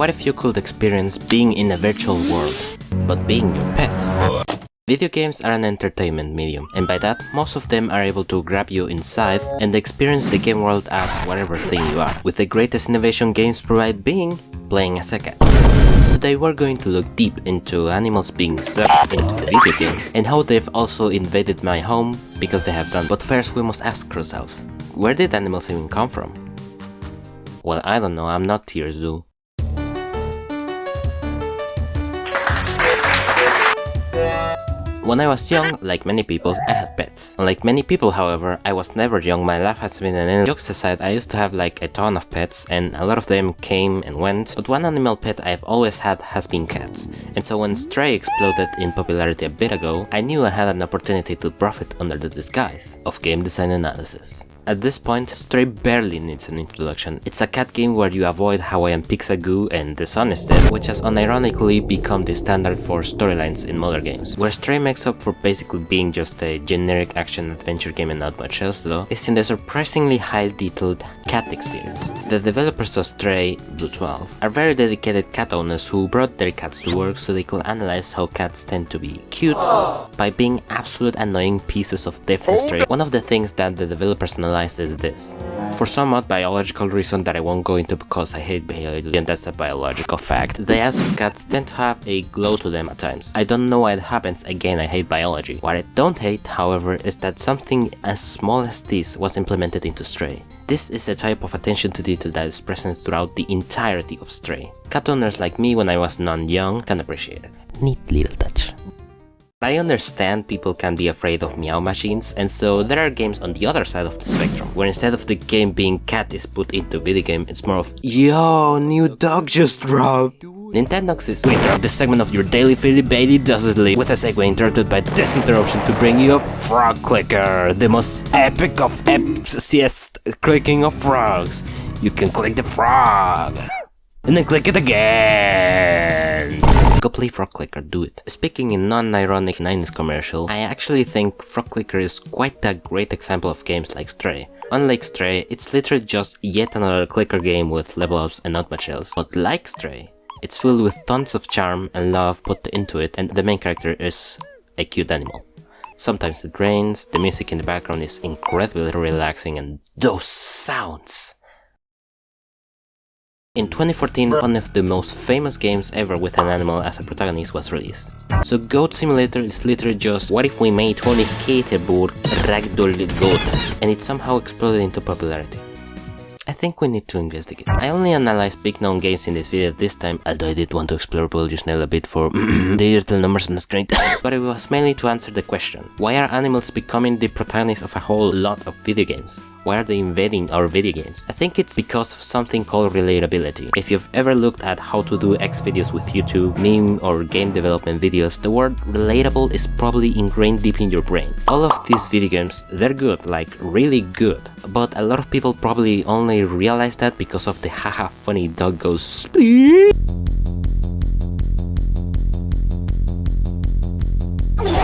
What if you could experience being in a virtual world, but being your pet? Video games are an entertainment medium, and by that, most of them are able to grab you inside and experience the game world as whatever thing you are, with the greatest innovation games provide being playing as a cat. Today we're going to look deep into animals being sucked into video games, and how they've also invaded my home because they have done. But first we must ask ourselves, where did animals even come from? Well, I don't know, I'm not here, Zoo. When I was young, like many people, I had pets. Unlike many people, however, I was never young, my life has been an end. Jokes aside, I used to have like a ton of pets and a lot of them came and went, but one animal pet I've always had has been cats. And so when Stray exploded in popularity a bit ago, I knew I had an opportunity to profit under the disguise of game design analysis. At this point, Stray barely needs an introduction. It's a cat game where you avoid Hawaiian Pixagoo and The Sun is Dead, which has unironically become the standard for storylines in modern games. Where Stray makes up for basically being just a generic action-adventure game and not much else though, is in the surprisingly high-detailed cat experience. The developers of Stray, BlueTwelve, are very dedicated cat owners who brought their cats to work so they could analyze how cats tend to be cute by being absolute annoying pieces of different Stray. One of the things that the developers analyzed is this. For some odd biological reason that I won't go into because I hate biology and that's a biological fact, the eyes of cats tend to have a glow to them at times. I don't know why it happens, again I hate biology. What I don't hate, however, is that something as small as this was implemented into Stray. This is a type of attention to detail that is present throughout the entirety of Stray. Cat owners like me when I was non-young can appreciate it. Neat little touch. I understand people can be afraid of meow machines, and so there are games on the other side of the spectrum, where instead of the game being cat is put into video game, it's more of Yo, new dog just dropped! Nintendogs is we interrupt this segment of your daily Philly Bailey does it with a segue interrupted by this interruption to bring you a frog clicker, the most epic of epics clicking of frogs. You can click the frog, and then click it again. Go play Frog Clicker, do it. Speaking in non-ironic 90s commercial, I actually think Frog Clicker is quite a great example of games like Stray. Unlike Stray, it's literally just yet another clicker game with level ups and not much else. But like Stray, it's filled with tons of charm and love put into it and the main character is a cute animal. Sometimes it rains, the music in the background is incredibly relaxing and those sounds! In 2014, one of the most famous games ever with an animal as a protagonist was released. So Goat Simulator is literally just what if we made Tony Skateboard Ragdoll Goat and it somehow exploded into popularity. I think we need to investigate. I only analyzed big known games in this video this time, although I did want to explore Nail a bit for the little numbers on the screen. but it was mainly to answer the question, why are animals becoming the protagonists of a whole lot of video games? Why are they invading our video games? I think it's because of something called relatability. If you've ever looked at how to do X videos with YouTube, meme or game development videos, the word relatable is probably ingrained deep in your brain. All of these video games, they're good, like really good. But a lot of people probably only realize that because of the haha funny dog goes split